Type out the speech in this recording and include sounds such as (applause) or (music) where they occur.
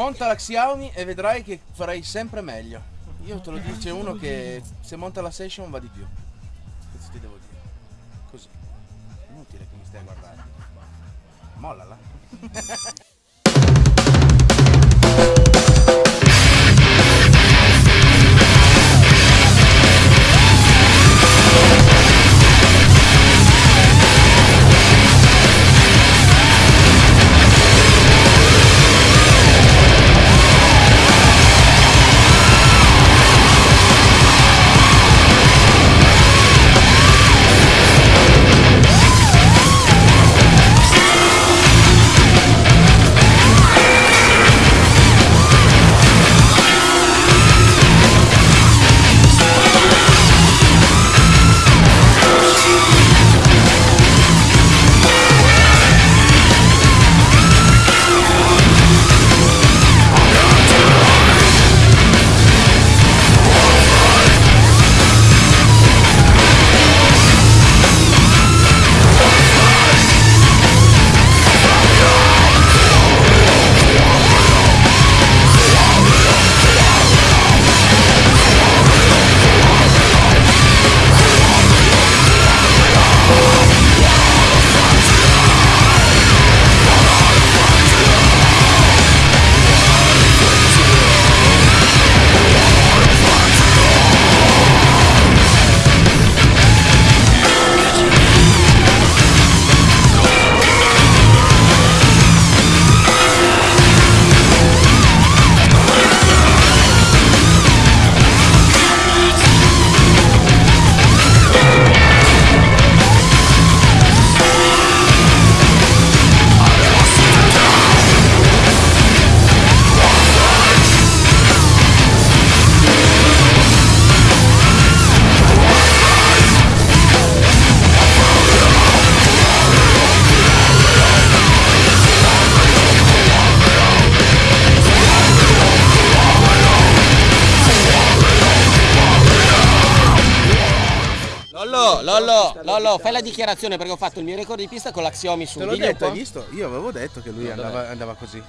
monta la Xiaomi e vedrai che farai sempre meglio. Io te lo dice uno che se monta la session va di più. Questo ti devo dire. Così. Inutile che mi stai a guardare. Mollala. (laughs) Lollo, Lollo, Lollo, fai la dichiarazione perché ho fatto il mio record di pista con la Xiaomi su. Te l'ho detto, hai visto? Io avevo detto che lui andava, andava così.